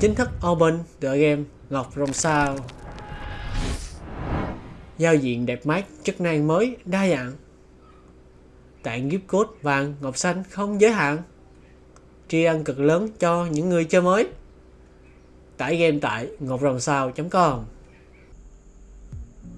chính thức open tựa game Ngọc Rồng Sao. Giao diện đẹp mắt, chức năng mới, đa dạng. Tặng gift code vàng, ngọc xanh không giới hạn. Tri ân cực lớn cho những người chơi mới. Tải game tại ngọcrồng.sao.com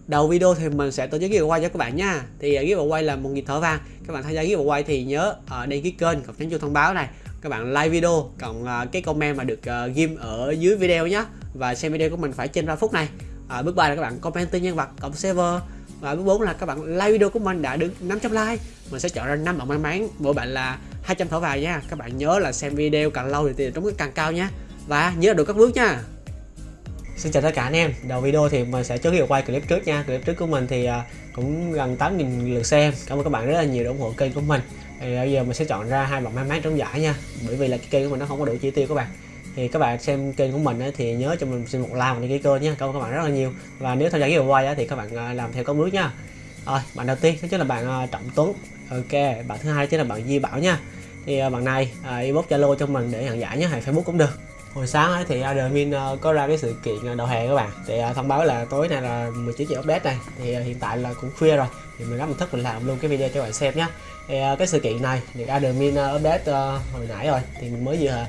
Đầu video thì mình sẽ tổ chức giveaway cho các bạn nha Thì à, giveaway là một nhịp thở vàng Các bạn tham gia giveaway thì nhớ ở đăng ký kênh, cộng nhấn chuông thông báo này các bạn like video cộng uh, cái comment mà được uh, ghim ở dưới video nhé và xem video của mình phải trên 3 phút này. À, bước 3 là các bạn comment tên nhân vật cộng server. Và bước 4 là các bạn like video của mình đã được 500 like. Mình sẽ chọn ra 5 bạn may mắn. Mỗi bạn là 200 thỏi vàng nha. Các bạn nhớ là xem video càng lâu thì tiền trúng càng cao nha. Và nhớ được các bước nha. Xin chào tất cả anh em, đầu video thì mình sẽ trước khi quay clip trước nha. Clip trước của mình thì à, cũng gần 8.000 lượt xem. Cảm ơn các bạn rất là nhiều đã ủng hộ kênh của mình thì bây giờ mình sẽ chọn ra hai bạn may mắn trong giải nha. Bởi vì là cái kênh của mình nó không có đủ chi tiêu các bạn. Thì các bạn xem kênh của mình thì nhớ cho mình xin một like, một ký kênh nhé cảm ơn các bạn rất là nhiều. Và nếu tham gia giveaway thì các bạn à, làm theo các bước nha. Rồi, bạn đầu tiên, đó chính là bạn à, trọng tuấn. Ok, bạn thứ hai chính là bạn di bảo nha thì à, bằng này à, inbox zalo cho mình để nhận giải nhé hay facebook cũng được. Hồi sáng ấy thì admin à, có ra cái sự kiện đầu hè các bạn. Thì thông báo là tối nay là 19 giờ update này. Thì hiện tại là cũng khuya rồi. Thì mình gấp một thức mình làm luôn cái video cho bạn xem nhé thì cái sự kiện này thì admin update hồi nãy rồi. Thì mình mới vừa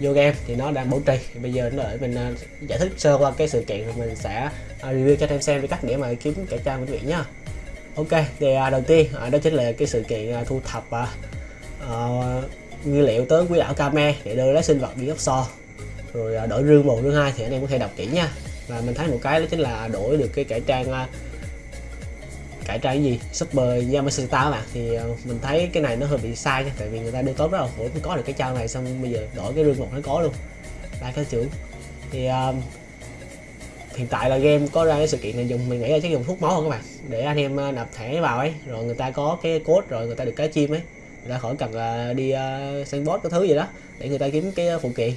vô game thì nó đang bảo trì. Thì bây giờ nó đợi mình giải thích sơ qua cái sự kiện rồi mình sẽ review cho em xem cái cách để mà kiếm cải trang quý vị nhá. Ok, thì đầu tiên đó chính là cái sự kiện thu thập uh, nguyên liệu tới quý đảo Kame để đưa lấy sinh vật đi so rồi uh, đổi rương một rương hai thì anh em có thể đọc kỹ nha. Và mình thấy một cái đó chính là đổi được cái cải trang uh, cải trang cái gì? Super Yamashita các bạn. Thì uh, mình thấy cái này nó hơi bị sai nha tại vì người ta đưa tốt rất là khổ. Mới có được cái trang này xong bây giờ đổi cái rương một nó có luôn. Đây cái chữ thì uh, hiện tại là game có ra cái sự kiện này dùng mình nghĩ là chắc dùng thuốc máu không các bạn? Để anh em nạp thẻ vào ấy. Rồi người ta có cái code rồi người ta được cái chim ấy người ta khỏi cần uh, đi uh, săn boss cái thứ gì đó để người ta kiếm cái à, phụ kiện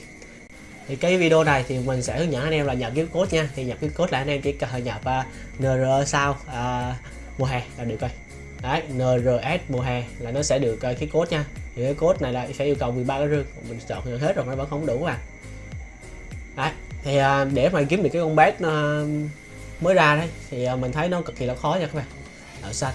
thì cái video này thì mình sẽ hướng dẫn anh em là nhập cái code nha. Thì nhập cái code là anh em chỉ cần nhập uh, nr sao uh, mùa hè là được rồi. Đấy nrs mùa hè là nó sẽ được uh, cái code nha. Thì cái code này là sẽ yêu cầu 13 cái rương. Mình chọn hết rồi nó vẫn không đủ à. Đấy thì uh, để mà kiếm được cái con bé uh, mới ra đấy thì uh, mình thấy nó cực kỳ là khó nha các bạn. Ở xanh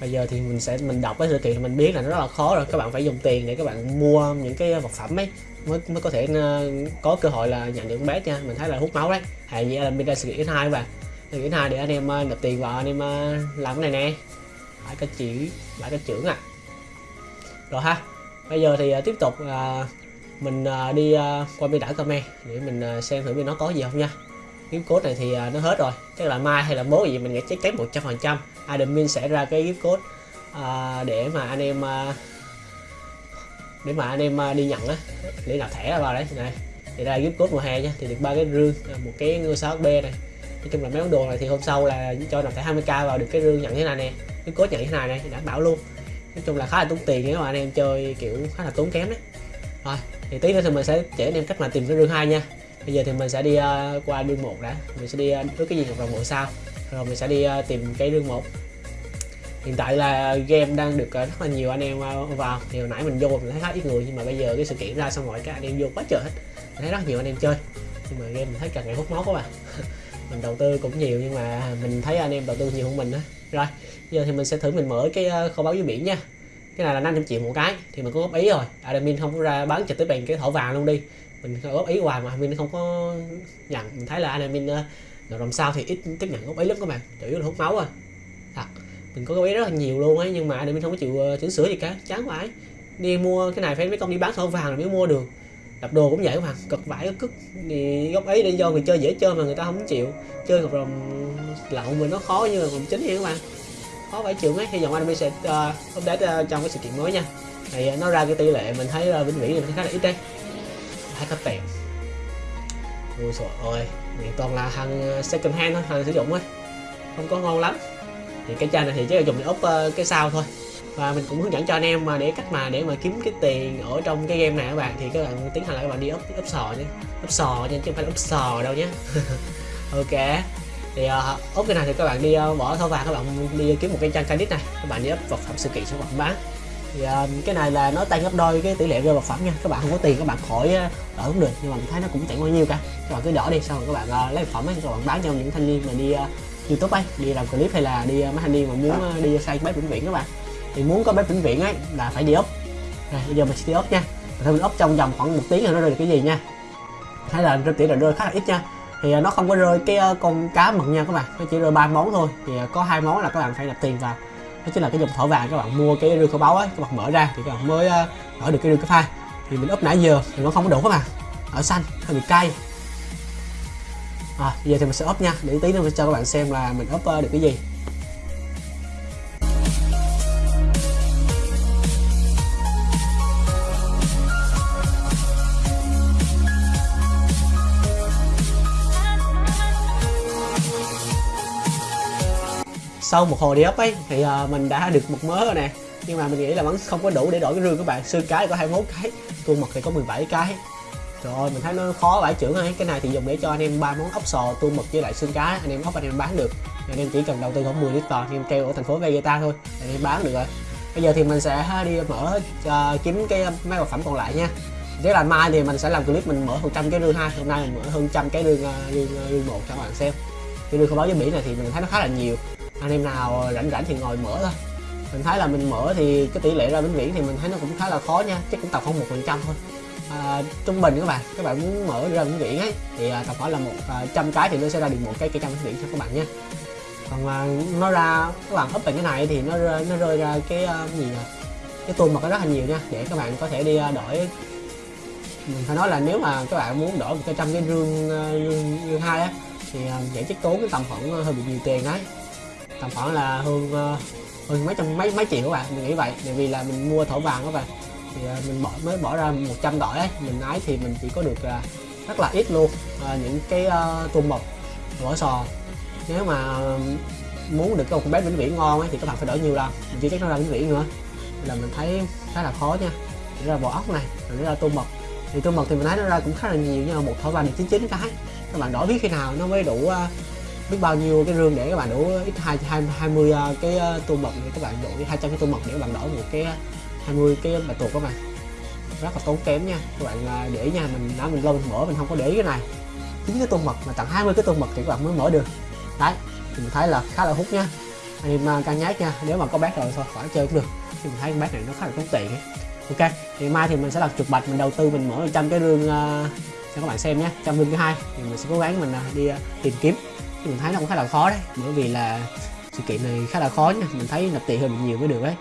bây giờ thì mình sẽ, mình đọc cái sự kiện mình biết là nó rất là khó rồi. Các bạn phải dùng tiền để các bạn mua những cái vật phẩm ấy mới mới có thể ờ, có cơ hội là nhận được con bé nha. Mình thấy là hút máu đấy. Hay như là Mira Skit 2 và Skit 2 để anh em ờ, nộp tiền vào, anh em ờ, làm cái này nè. Lại cái chỉ lại cái trưởng à rồi ha. Bây giờ thì tiếp tục mình đi qua bên đảo Kame để mình xem thử bên nó có gì không nha gift code này thì à, nó hết rồi. Tức là mai hay là bố gì mình nghĩ chắc chắn một trăm phần trăm. Admin sẽ ra cái gift code à, để mà anh em à, để mà anh em à, đi nhận á để nạp thẻ vào đấy. Này thì ra là gift code mùa hè nha thì được ba cái rương một cái ngôi sao b này. Nói chung là mấy món đồ này thì hôm sau là cho nạp thẻ 20k vào được cái rương nhận thế này nè. Cái code nhận thế này này đảm bảo luôn. Nói chung là khá là tốn tiền nếu mà anh em chơi kiểu khá là tốn kém đấy. Rồi thì tí nữa thì mình sẽ chỉ anh em cách mà tìm cái rương hai nha bây giờ thì mình sẽ đi uh, qua đường một đã. Mình sẽ đi uh, cái gì một vòng một sau, rồi mình sẽ đi uh, tìm cái đường một. Hiện tại là game đang được uh, rất là nhiều anh em vào. Thì hồi nãy mình vô mình thấy khá ít người nhưng mà bây giờ cái sự kiện ra xong rồi các anh em vô quá trời hết. Mình thấy rất nhiều anh em chơi. Nhưng mà game mình thấy càng ngày hút máu quá bạn à. mình đầu tư cũng nhiều nhưng mà mình thấy anh em đầu tư nhiều hơn mình đó rồi giờ thì mình sẽ thử mình mở cái kho báo dưới biển nha. Cái này là 500 triệu một cái thì mình cũng góp ý rồi. Admin không có ra bán trực tiếp bằng cái thổ vàng luôn đi mình góp ý hoài mà admin không có nhận. Mình thấy là admin ờ, mình làm sao thì ít tiếp nhận góp ý lắm các bạn. Chủ yếu là hút máu rồi thật mình có góp ý rất là nhiều luôn ấy nhưng mà anh mình không có chịu ờ, chỉnh sửa gì cả. Chán quá ấy. đi mua cái này phải mấy công đi bán thô vàng mới mua được. Đập đồ cũng vậy các bạn cực vải cực thì góp ấy để do người chơi dễ chơi mà người ta không chịu. Chơi hợp đồng lậu mình nó khó như là vòng chính vậy các bạn. Khó phải chịu mấy hy vọng anh sẽ uh, update uh, trong cái sự kiện mới nha. Thì uh, nó ra cái tỷ lệ mình thấy uh, vĩnh viễn thì khá là ít đấy hết cấp tiền ui trời ơi này toàn là hàng ờ, second hand thôi hàng sử dụng thôi. Không có ngon lắm. Thì cái chai này thì chỉ là dùng để úp uh, ờ, cái sao thôi. Và mình cũng hướng dẫn cho anh em mà để cách mà để mà kiếm cái tiền ở trong cái game này các bạn thì các bạn tiến hành là các bạn đi úp úp sò nhé úp sò nha chứ không phải úp sò đâu nhé ok. Thì uh, ốp cái này thì các bạn đi uh, bỏ thâu vàng các bạn đi kiếm một cái trang credit này. Các bạn đi ấp vật phẩm sự kiện sản phẩm bán thì uh, cái này là nó tăng gấp đôi cái tỷ lệ rơi vật phẩm nha. Các bạn không có tiền các bạn khỏi à, đỡ cũng được nhưng mà mình thấy nó cũng chẳng bao nhiêu cả. Các bạn cứ đỡ đi xong rồi các bạn uh, lấy vật phẩm ấy các bạn bán cho những thanh niên mà đi uh, youtube ấy đi làm clip hay là đi uh, mấy thanh niên mà muốn uh, đi xây bếp vĩnh viễn các bạn. Thì muốn có bếp vĩnh viễn ấy là phải đi ốc này bây giờ mình sẽ đi ốc nha. Thôi mình ốc trong vòng khoảng một tiếng rồi nó rơi được cái gì nha. Hay là rơi tỷ lệ rơi khá là ít nha. Thì nó không có rơi cái con cá mực nha các bạn. Nó chỉ rơi ba món thôi. Thì có hai món là các bạn phải nạp tiền vào đó chính là cái dòng thỏi vàng các bạn mua cái rương kho báu ấy các bạn mở ra thì các bạn mới ờ, mở được cái rương cái pha. Thì mình úp nãy giờ thì nó không có đủ các bạn ở xanh hơi bị cay. À, giờ thì mình sẽ úp nha để tí nữa mình cho các bạn xem là mình úp ờ, được cái gì. Sau một hồi đi ấp ấy thì uh, mình đã được một mớ rồi nè. Nhưng mà mình nghĩ là vẫn không có đủ để đổi cái rương các bạn. Xương cái có 21 cái tuôn mật thì có 17 cái. Trời ơi mình thấy nó khó vải trưởng ấy. Cái này thì dùng để cho anh em ba món ốc sò tuôn mật với lại xương cá anh em ốc anh em bán được. Anh em chỉ cần đầu tư khoảng 10 lít anh em treo ở thành phố Vegeta thôi anh em bán được rồi. Bây giờ thì mình sẽ ờ, đi mở uh, kiếm cái mấy vật phẩm còn lại nha. Thế là mai thì mình sẽ làm clip mình mở 100 cái rương hai hôm nay mình mở hơn trăm cái rương rương rương một cho các bạn xem. Cái rương không báo với biển này thì mình thấy nó khá là nhiều anh em nào rảnh rảnh thì ngồi mở thôi. Mình thấy là mình mở thì cái tỷ lệ ra vĩnh viễn thì mình thấy nó cũng khá là khó nha chắc cũng tầm khoảng một phần trăm thôi. À, trung bình các bạn các bạn muốn mở ra vĩnh viễn ấy thì à, tầm khoảng là một à, trăm cái thì nó sẽ ra được một cái cây trăm vĩnh viễn cho các bạn nha. Còn à, nó ra các bạn up bằng cái này thì nó rơi nó rơi ra cái à, gì nhỉ? Cái tuôn mật rất là nhiều nha để các bạn có thể đi à, đổi. Mình phải nói là nếu mà các bạn muốn đổi một cái trăm cái rương à, rương, rương hai á thì à, vậy chắc tốn cái tầm khoảng à, hơi bị nhiều tiền đấy tầm khoảng là hơn ờ, hơn mấy trăm mấy mấy triệu các bạn mình nghĩ vậy. Bởi vì là mình mua thổ vàng các bạn. Thì ờ, mình bỏ mới bỏ ra 100 đỏ ấy. Mình ái thì mình chỉ có được rất là ít luôn. À, những cái uh, tôm mực vỏ sò. Nếu mà muốn được con bé vĩnh viễn ngon ấy thì các bạn phải đổi nhiều lần. Mình chưa chắc nó ra vĩnh viễn nữa. Là mình thấy khá là khó nha. Ra vỏ ốc này rồi để ra tôm mực. Thì tôm mực thì mình thấy nó ra cũng khá là nhiều nhưng mà một thỏi vàng thì chín chín cái. Các bạn đổi biết khi nào nó mới đủ uh, biết bao nhiêu cái rương để các bạn đủ ít hai hai hai mươi ờ, cái tô mật để các bạn đổ hai trăm cái tô mật để các bạn đổi một cái à, 20 cái bài tuột các bạn. Rất là tốn kém nha. Các bạn để nha mình đã mình lâu mình mở mình không có để cái này. Chính cái tô mật mà tặng 20 cái tô mật thì các bạn mới mở được. Đấy thì mình thấy là khá là hút nha. Anh em cân nhắc nha nếu mà có bác rồi thôi khỏi chơi cũng được. Thì mình thấy bác này nó khá là tốn tiền ấy. ok thì mai thì mình sẽ làm chuột bạch mình đầu tư mình mở trăm cái rương uh, cho các bạn xem nhé. Trăm rương thứ hai thì mình sẽ cố gắng mình uh, đi uh, tìm kiếm mình thấy nó cũng khá là khó đấy, bởi vì là sự kiện này khá là khó nha mình thấy nạp tiền hơi bị nhiều mới được đấy.